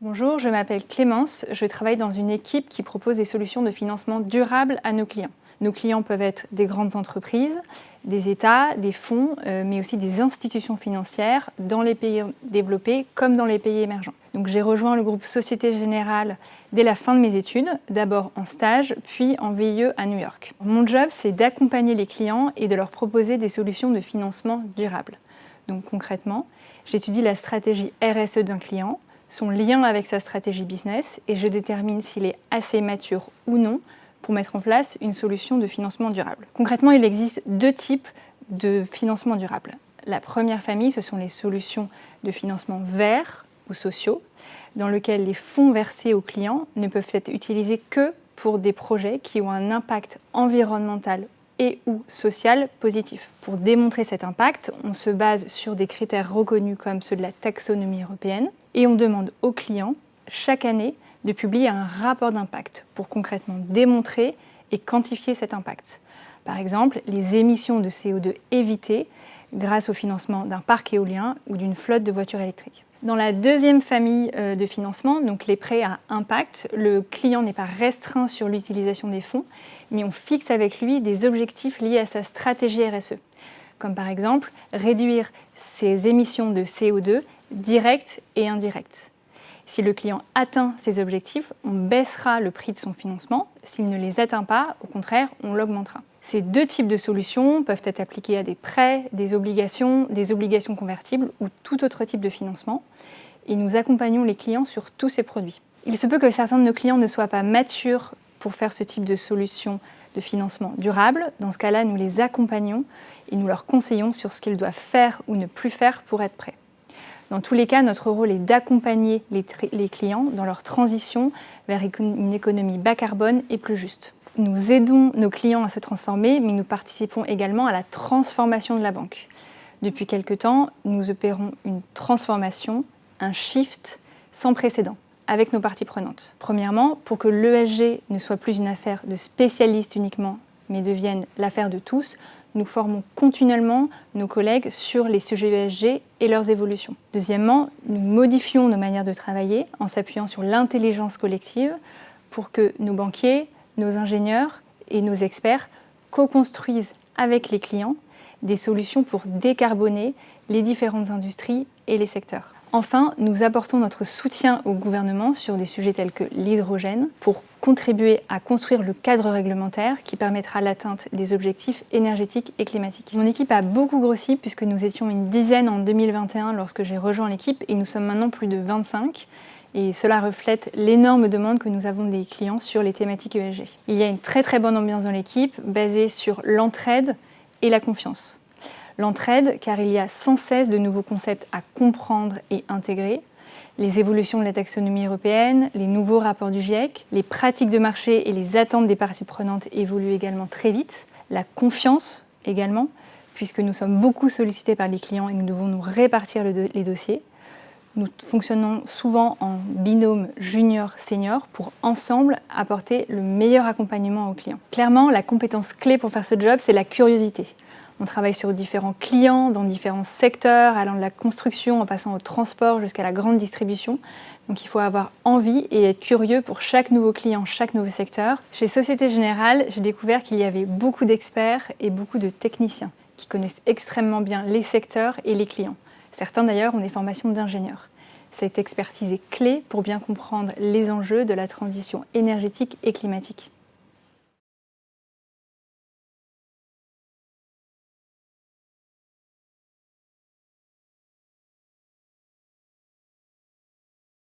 Bonjour, je m'appelle Clémence, je travaille dans une équipe qui propose des solutions de financement durable à nos clients. Nos clients peuvent être des grandes entreprises, des États, des fonds, euh, mais aussi des institutions financières dans les pays développés comme dans les pays émergents. Donc j'ai rejoint le groupe Société Générale dès la fin de mes études, d'abord en stage, puis en VIE à New York. Mon job, c'est d'accompagner les clients et de leur proposer des solutions de financement durable. Donc concrètement, j'étudie la stratégie RSE d'un client, son lien avec sa stratégie business et je détermine s'il est assez mature ou non pour mettre en place une solution de financement durable. Concrètement, il existe deux types de financement durable. La première famille, ce sont les solutions de financement verts ou sociaux, dans lesquels les fonds versés aux clients ne peuvent être utilisés que pour des projets qui ont un impact environnemental et ou social positif. Pour démontrer cet impact, on se base sur des critères reconnus comme ceux de la taxonomie européenne et on demande aux clients chaque année de publier un rapport d'impact pour concrètement démontrer et quantifier cet impact. Par exemple, les émissions de CO2 évitées grâce au financement d'un parc éolien ou d'une flotte de voitures électriques. Dans la deuxième famille euh, de financement, donc les prêts à impact, le client n'est pas restreint sur l'utilisation des fonds, mais on fixe avec lui des objectifs liés à sa stratégie RSE, comme par exemple réduire ses émissions de CO2 directes et indirectes. Si le client atteint ses objectifs, on baissera le prix de son financement. S'il ne les atteint pas, au contraire, on l'augmentera. Ces deux types de solutions peuvent être appliquées à des prêts, des obligations, des obligations convertibles ou tout autre type de financement. Et nous accompagnons les clients sur tous ces produits. Il se peut que certains de nos clients ne soient pas matures pour faire ce type de solution de financement durable. Dans ce cas-là, nous les accompagnons et nous leur conseillons sur ce qu'ils doivent faire ou ne plus faire pour être prêts. Dans tous les cas, notre rôle est d'accompagner les, clients dans leur transition vers une économie bas carbone et plus juste. Nous aidons nos clients à se transformer, mais nous participons également à la transformation de la banque. Depuis quelque temps, nous opérons une transformation, un shift sans précédent avec nos parties prenantes. Premièrement, pour que l'ESG ne soit plus une affaire de spécialistes uniquement, mais devienne l'affaire de tous, nous formons continuellement nos collègues sur les sujets ESG et leurs évolutions. Deuxièmement, nous modifions nos manières de travailler en s'appuyant sur l'intelligence collective pour que nos banquiers, nos ingénieurs et nos experts co-construisent avec les clients des solutions pour décarboner les différentes industries et les secteurs. Enfin, nous apportons notre soutien au gouvernement sur des sujets tels que l'hydrogène pour contribuer à construire le cadre réglementaire qui permettra l'atteinte des objectifs énergétiques et climatiques. Mon équipe a beaucoup grossi puisque nous étions une dizaine en 2021 lorsque j'ai rejoint l'équipe et nous sommes maintenant plus de 25 et cela reflète l'énorme demande que nous avons des clients sur les thématiques ESG. Il y a une très très bonne ambiance dans l'équipe basée sur l'entraide et la confiance. L'entraide, car il y a sans cesse de nouveaux concepts à comprendre et intégrer, les évolutions de la taxonomie européenne, les nouveaux rapports du GIEC, les pratiques de marché et les attentes des parties prenantes évoluent également très vite, la confiance également, puisque nous sommes beaucoup sollicités par les clients et nous devons nous répartir les dossiers. Nous fonctionnons souvent en binôme junior-senior pour ensemble apporter le meilleur accompagnement aux clients. Clairement, la compétence clé pour faire ce job, c'est la curiosité. On travaille sur différents clients, dans différents secteurs, allant de la construction en passant au transport jusqu'à la grande distribution. Donc il faut avoir envie et être curieux pour chaque nouveau client, chaque nouveau secteur. Chez Société Générale, j'ai découvert qu'il y avait beaucoup d'experts et beaucoup de techniciens qui connaissent extrêmement bien les secteurs et les clients. Certains d'ailleurs ont des formations d'ingénieurs. Cette expertise est clé pour bien comprendre les enjeux de la transition énergétique et climatique.